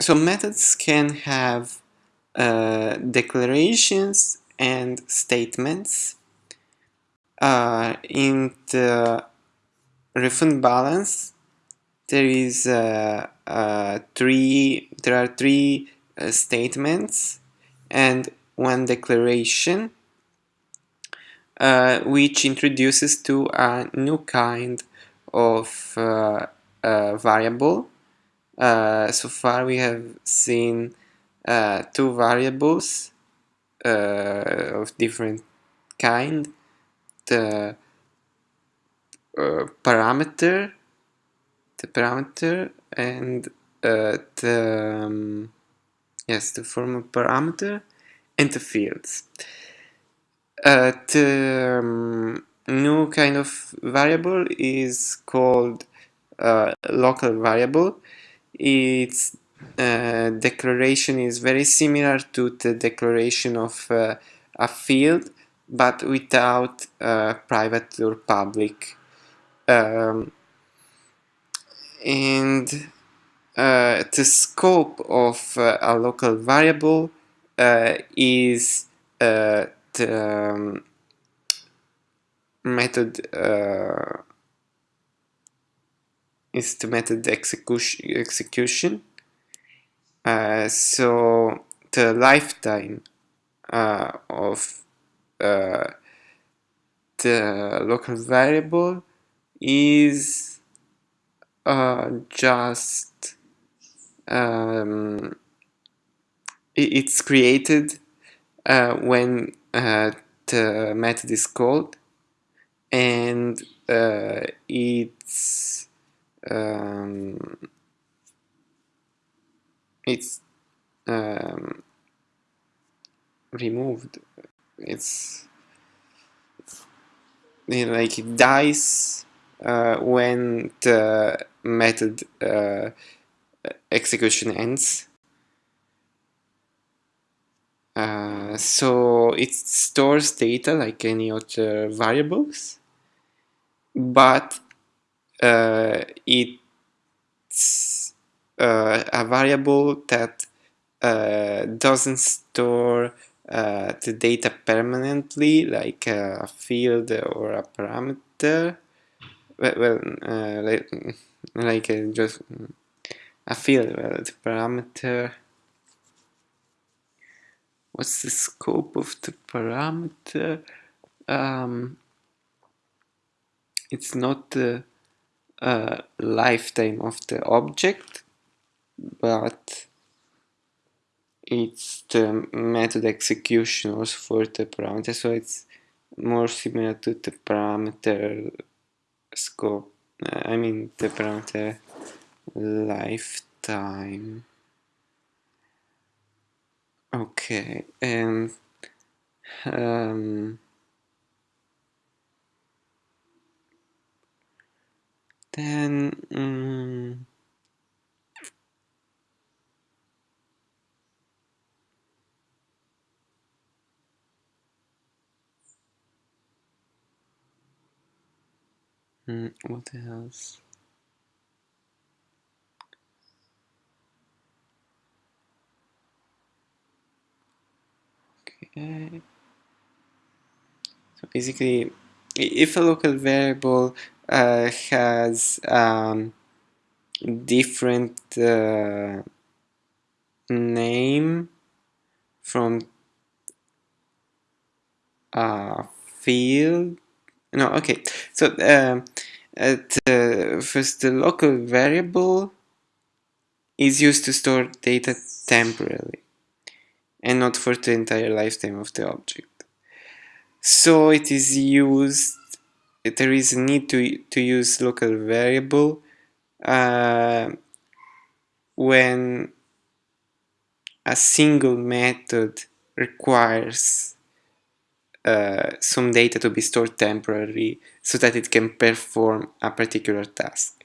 so methods can have uh, declarations and statements. Uh, in the refund balance, there is uh, uh three. There are three uh, statements and one declaration, uh, which introduces to a new kind of variable. So far, we have seen uh, two variables uh, of different kind. The uh, parameter the parameter and uh, the um, yes the formal parameter and the fields. Uh, the um, new kind of variable is called uh, local variable it's uh, declaration is very similar to the declaration of uh, a field but without uh, private or public. Um, and uh, the scope of uh, a local variable is the um, method is the method execution execution. Uh, so the lifetime uh, of uh, the local variable is uh, just um, it's created uh, when the method is called and it's um, it's um, removed. It's, like it dies uh, when the method uh, execution ends. Uh, so it stores data like any other variables but uh, it's uh, a variable that uh, doesn't store uh, the data permanently like a field or a parameter. Well, well like, like just a field well, the parameter. What's the scope of the parameter? Um, it's not the uh, lifetime of the object but it's the method execution also for the parameter so it's more similar to the parameter scope I mean the parameter lifetime. Okay and um, then um, what else? Okay. So basically, if a local variable uh, has um, different uh, name from a field. No okay. So um, uh, first the local variable is used to store data temporarily and not for the entire lifetime of the object. So it is used there is a need to, to use local variable uh, when a single method requires uh, some data to be stored temporarily so that it can perform a particular task.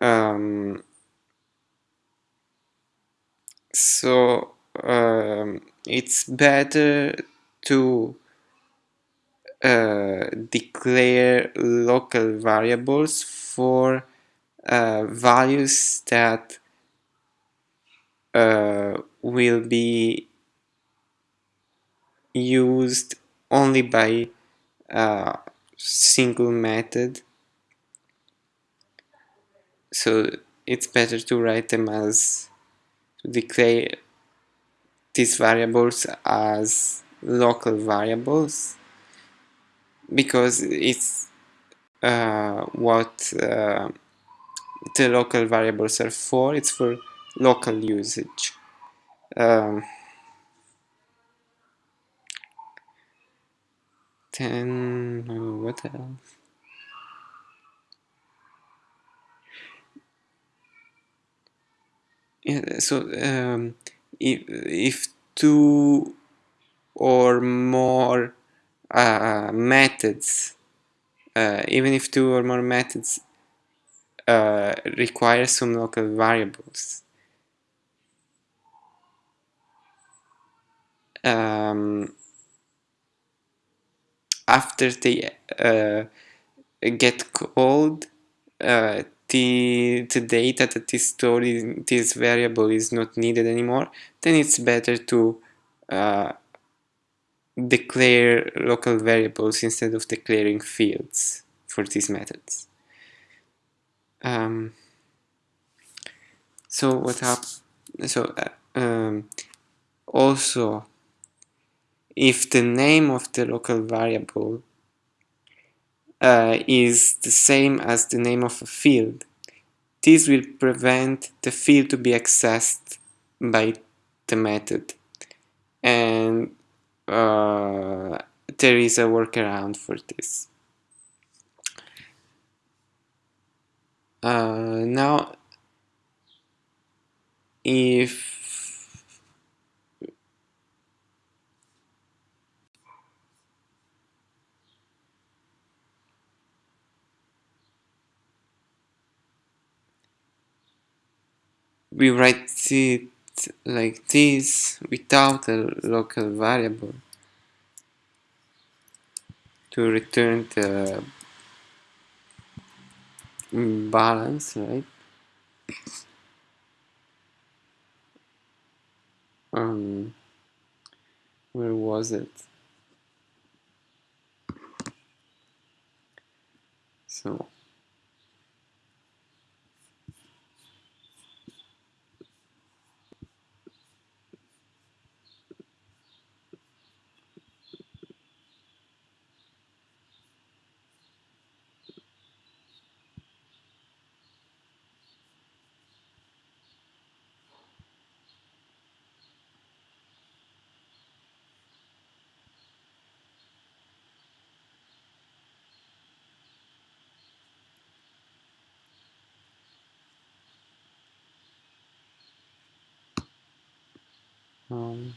Um, so um, it's better to uh, declare local variables for uh, values that uh, will be used only by a single method. So it's better to write them as to declare these variables as local variables because it's uh, what uh, the local variables are for it's for local usage. Um, then uh, what else? Yeah, so um, if, if two or more uh, methods uh, even if two or more methods uh, require some local variables. Um, after they uh, get called uh, the, the data that is stored in this variable is not needed anymore then it's better to uh, declare local variables instead of declaring fields for these methods um, so what happens so uh, um, also if the name of the local variable uh, is the same as the name of a field, this will prevent the field to be accessed by the method. And uh, there is a workaround for this. Uh, now, if we write it like this without a local variable to return the balance, right? Um, where was it? So um,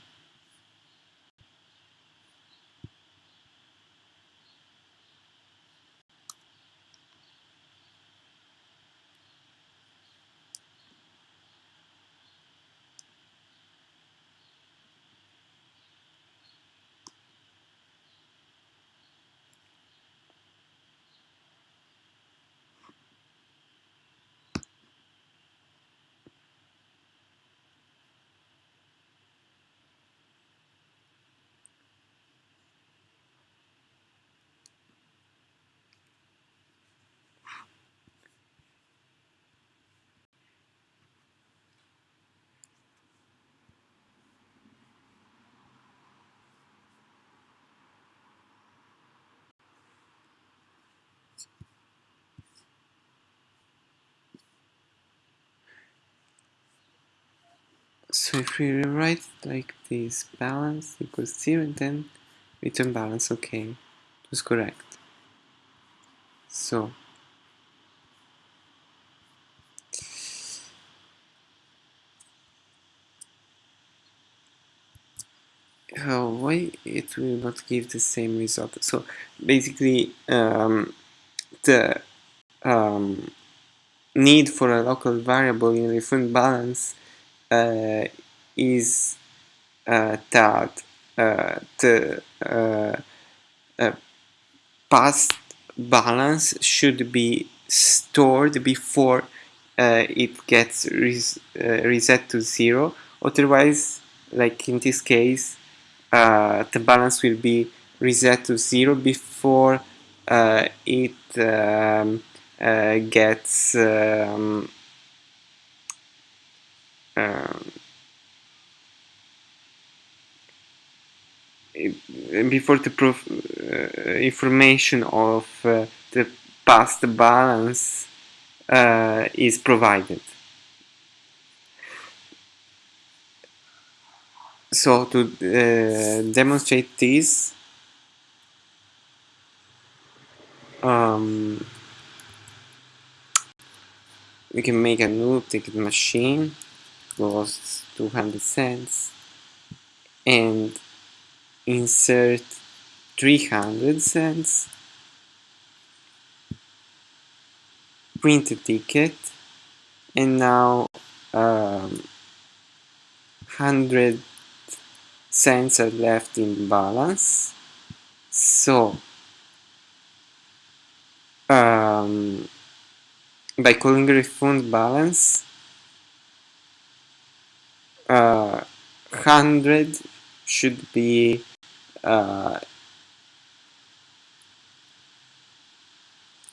So if we rewrite like this, balance equals 0 and then return balance, okay, was correct. So, uh, why it will not give the same result? So basically, um, the um, need for a local variable in return balance is uh, that uh, the past balance should be stored before uh, it gets res uh, reset to zero. Otherwise like in this case uh, the balance will be reset to zero before uh, it um, uh, gets um, um before the proof, uh, information of uh, the past balance uh, is provided. So to uh, demonstrate this, um, we can make a new ticket machine, costs 200 cents, and insert 300 cents, print a ticket, and now um, 100 cents are left in balance. So, um, by calling refund balance, uh, 100 should be uh,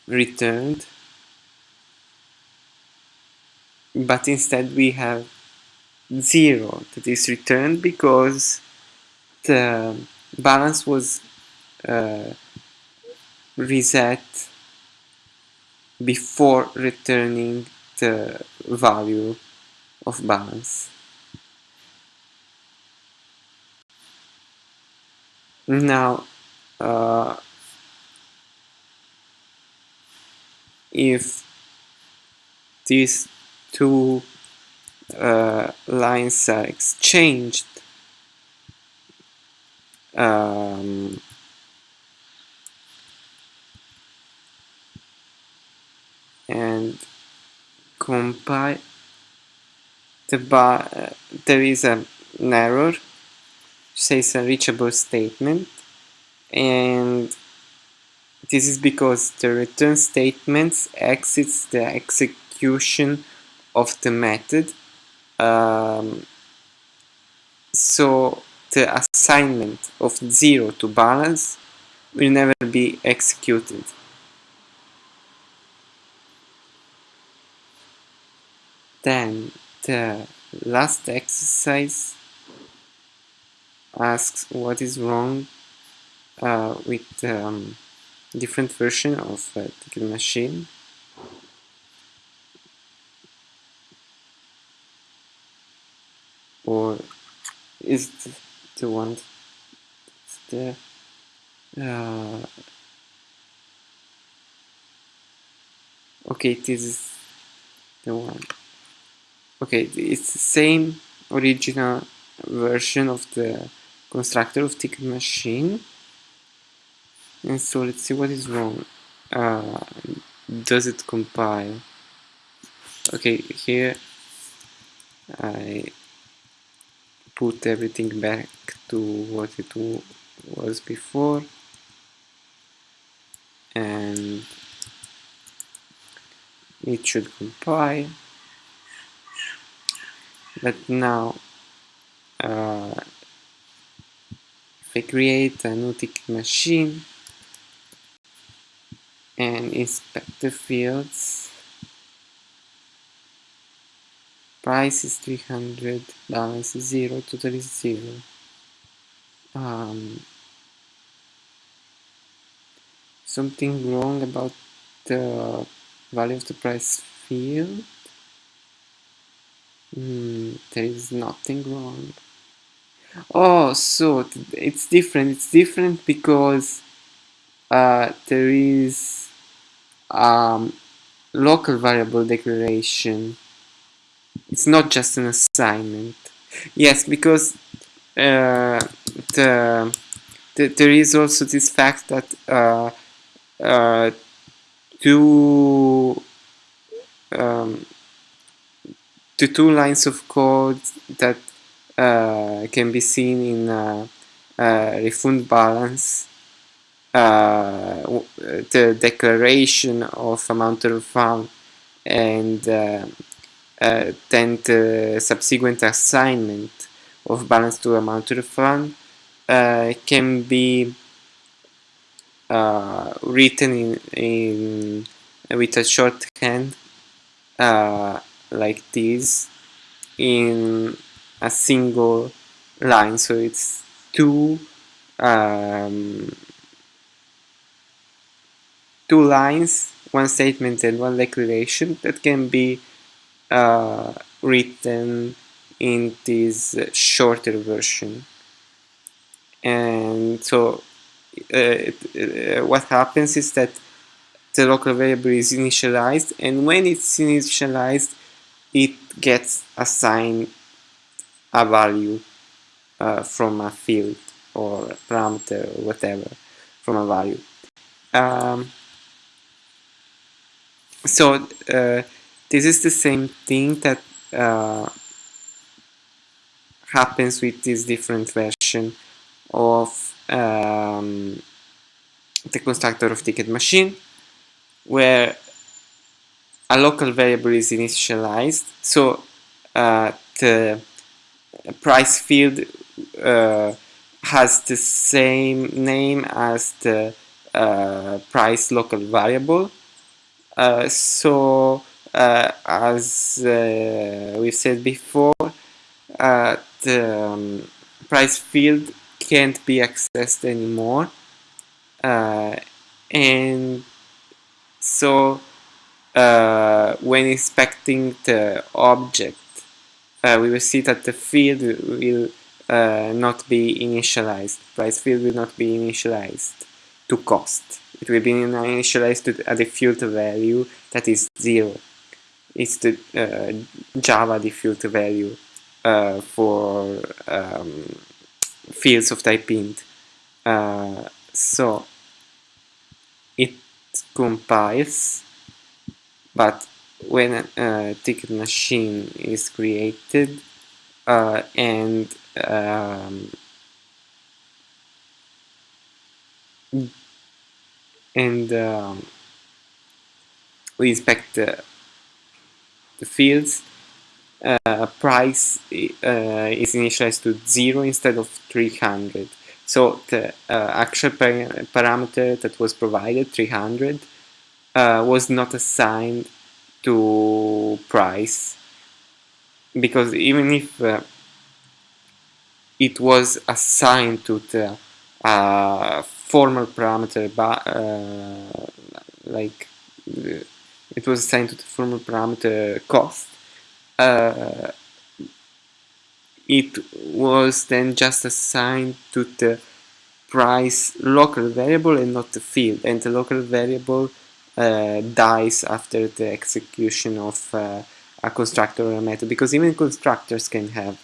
returned but instead we have zero that is returned because the balance was uh, reset before returning the value of balance. Now, uh, if these two uh, lines are exchanged, um, and compile the bar, uh, there is an error says unreachable statement and this is because the return statement exits the execution of the method um, so the assignment of 0 to balance will never be executed. Then the last exercise asks what is wrong uh, with um, different version of uh, ticket machine. Or is the, the one the uh, okay this is the one. Okay it's the same original version of the constructor of ticket machine. And so let's see what is wrong. Uh, does it compile? Okay here I put everything back to what it was before. And it should compile. But now uh, I create a new ticket machine and inspect the fields. Price is 300 balance is 0 total is 0 um, something wrong about the value of the price field? Mm, there is nothing wrong oh so it's different. It's different because uh, there is um, local variable declaration. It's not just an assignment. Yes because uh, the, the, there is also this fact that uh, uh, two um, the two lines of code that can be seen in uh, uh, refund balance uh, the declaration of amount of refund and uh, uh, then the subsequent assignment of balance to amount to refund uh, can be uh, written in, in with a shorthand uh, like this. In a single line so it's two um, two lines one statement and one declaration that can be uh, written in this shorter version. And so uh, uh, what happens is that the local variable is initialized and when it's initialized it gets assigned a value uh, from a field or a parameter or whatever from a value. Um, so uh, this is the same thing that uh, happens with this different version of um, the constructor of ticket machine where a local variable is initialized. So uh, the price field uh, has the same name as the uh, price local variable. Uh, so uh, as uh, we've said before the um, price field can't be accessed anymore. And so uh, when inspecting the object uh, we will see that the field will uh, not be initialized. Price field will not be initialized to cost. It will be initialized to a default value that is zero. It's the uh, java default value uh, for um, fields of type int uh, so it compiles but when a ticket machine is created uh, and um, and um, we inspect the, the fields uh, price uh, is initialized to 0 instead of 300 so the uh, actual par parameter that was provided 300 uh, was not assigned to price because even if uh, it was assigned to the uh, formal parameter but uh, like uh, it was assigned to the formal parameter cost uh, it was then just assigned to the price local variable and not the field. And the local variable dies after the execution of uh, a constructor or a method because even constructors can have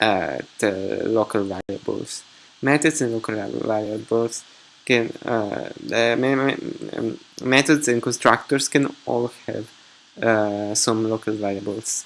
uh, the local variables. Methods and local variables can uh, um, methods and constructors can all have uh, some local variables